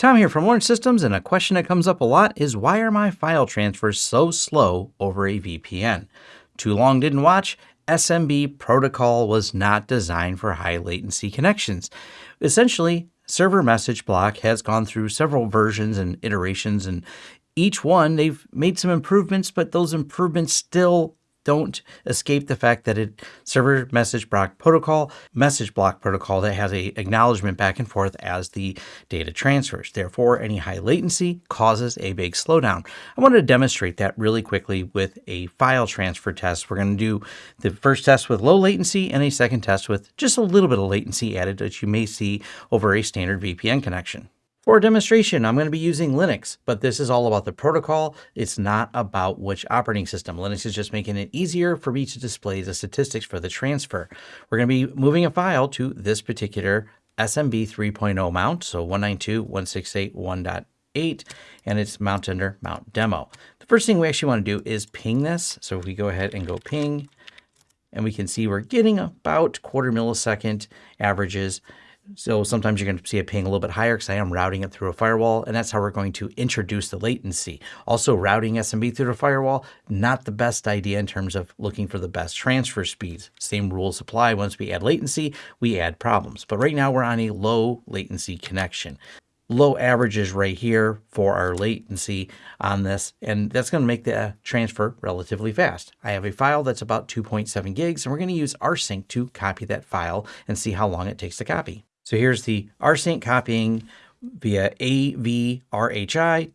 Tom here from Lawrence Systems, and a question that comes up a lot is why are my file transfers so slow over a VPN? Too long didn't watch? SMB protocol was not designed for high latency connections. Essentially, server message block has gone through several versions and iterations, and each one they've made some improvements, but those improvements still don't escape the fact that it server message block protocol, message block protocol that has a acknowledgement back and forth as the data transfers. Therefore, any high latency causes a big slowdown. I wanted to demonstrate that really quickly with a file transfer test. We're going to do the first test with low latency and a second test with just a little bit of latency added that you may see over a standard VPN connection. For a demonstration, I'm going to be using Linux, but this is all about the protocol. It's not about which operating system. Linux is just making it easier for me to display the statistics for the transfer. We're going to be moving a file to this particular SMB 3.0 mount, so 192.168.1.8, and it's mounted under mount demo. The first thing we actually want to do is ping this. So if we go ahead and go ping, and we can see we're getting about quarter millisecond averages. So sometimes you're going to see a ping a little bit higher because I am routing it through a firewall, and that's how we're going to introduce the latency. Also, routing SMB through the firewall, not the best idea in terms of looking for the best transfer speeds. Same rules apply. Once we add latency, we add problems. But right now we're on a low latency connection. Low averages right here for our latency on this, and that's going to make the transfer relatively fast. I have a file that's about 2.7 gigs, and we're going to use rsync to copy that file and see how long it takes to copy. So here's the rsync copying via AVRHI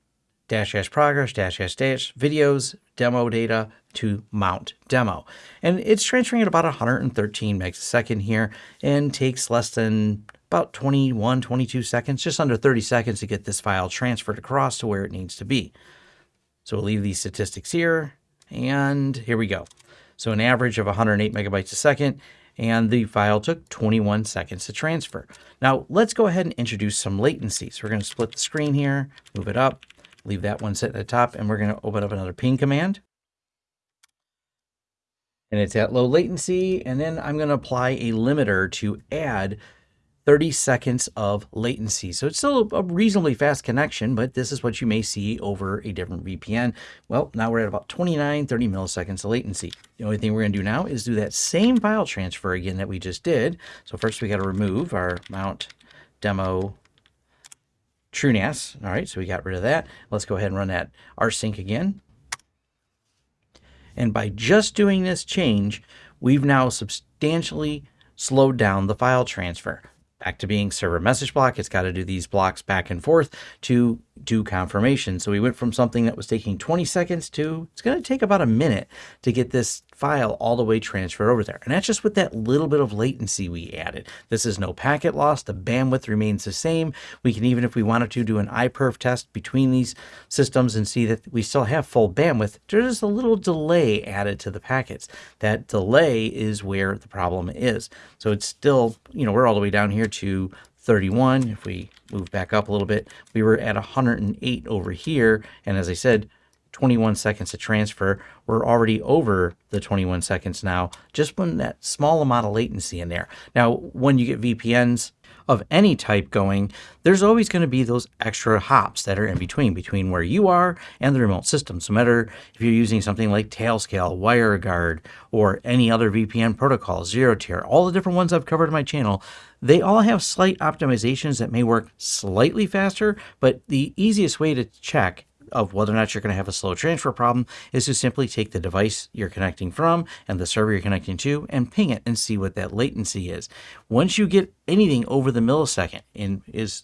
dash dash progress dash dash dash videos demo data to mount demo. And it's transferring at about 113 megs a second here and takes less than about 21, 22 seconds, just under 30 seconds to get this file transferred across to where it needs to be. So we'll leave these statistics here and here we go. So an average of 108 megabytes a second and the file took 21 seconds to transfer. Now let's go ahead and introduce some latency. So we're going to split the screen here, move it up, leave that one set at the top, and we're going to open up another ping command. And it's at low latency, and then I'm going to apply a limiter to add 30 seconds of latency. So it's still a reasonably fast connection, but this is what you may see over a different VPN. Well, now we're at about 29, 30 milliseconds of latency. The only thing we're to do now is do that same file transfer again that we just did. So first we got to remove our mount demo TrueNAS. All right, so we got rid of that. Let's go ahead and run that rsync again. And by just doing this change, we've now substantially slowed down the file transfer back to being server message block. It's got to do these blocks back and forth to do confirmation. So we went from something that was taking 20 seconds to it's going to take about a minute to get this file all the way transferred over there. And that's just with that little bit of latency we added. This is no packet loss. The bandwidth remains the same. We can even, if we wanted to, do an iPerf test between these systems and see that we still have full bandwidth. There's a little delay added to the packets. That delay is where the problem is. So it's still, you know, we're all the way down here to 31. If we move back up a little bit, we were at 108 over here. And as I said, 21 seconds to transfer. We're already over the 21 seconds now, just when that small amount of latency in there. Now, when you get VPNs of any type going, there's always going to be those extra hops that are in between, between where you are and the remote system. So no matter if you're using something like Tailscale, WireGuard, or any other VPN protocol, ZeroTier, all the different ones I've covered in my channel, they all have slight optimizations that may work slightly faster, but the easiest way to check of whether or not you're going to have a slow transfer problem is to simply take the device you're connecting from and the server you're connecting to and ping it and see what that latency is. Once you get anything over the millisecond and is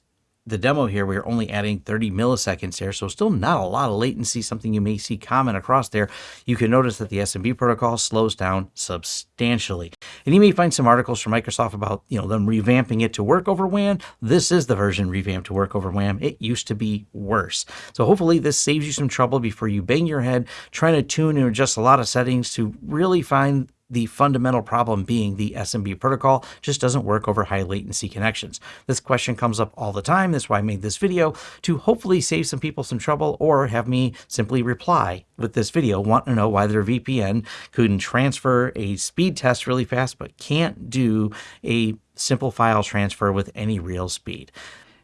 the demo here, we're only adding 30 milliseconds here, so still not a lot of latency, something you may see common across there. You can notice that the SMB protocol slows down substantially. And you may find some articles from Microsoft about, you know, them revamping it to work over WAN. This is the version revamped to work over WAN. It used to be worse. So hopefully this saves you some trouble before you bang your head trying to tune and adjust a lot of settings to really find the fundamental problem being the SMB protocol just doesn't work over high latency connections. This question comes up all the time. That's why I made this video to hopefully save some people some trouble or have me simply reply with this video, want to know why their VPN couldn't transfer a speed test really fast, but can't do a simple file transfer with any real speed.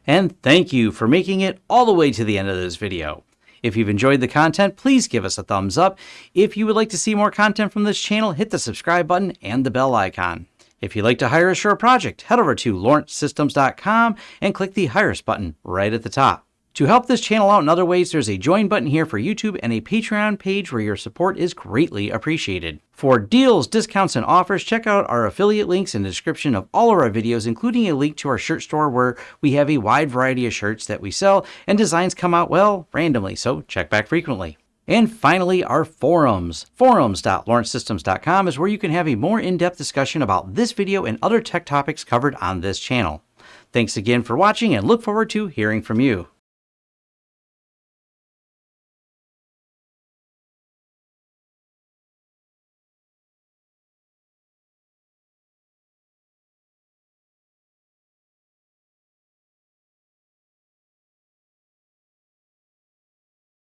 And thank you for making it all the way to the end of this video. If you've enjoyed the content, please give us a thumbs up. If you would like to see more content from this channel, hit the subscribe button and the bell icon. If you'd like to hire a project, head over to lawrencesystems.com and click the Hire Us button right at the top. To help this channel out in other ways, there's a join button here for YouTube and a Patreon page where your support is greatly appreciated. For deals, discounts, and offers, check out our affiliate links in the description of all of our videos, including a link to our shirt store where we have a wide variety of shirts that we sell and designs come out, well, randomly, so check back frequently. And finally, our forums. Forums.lawrencesystems.com is where you can have a more in-depth discussion about this video and other tech topics covered on this channel. Thanks again for watching and look forward to hearing from you.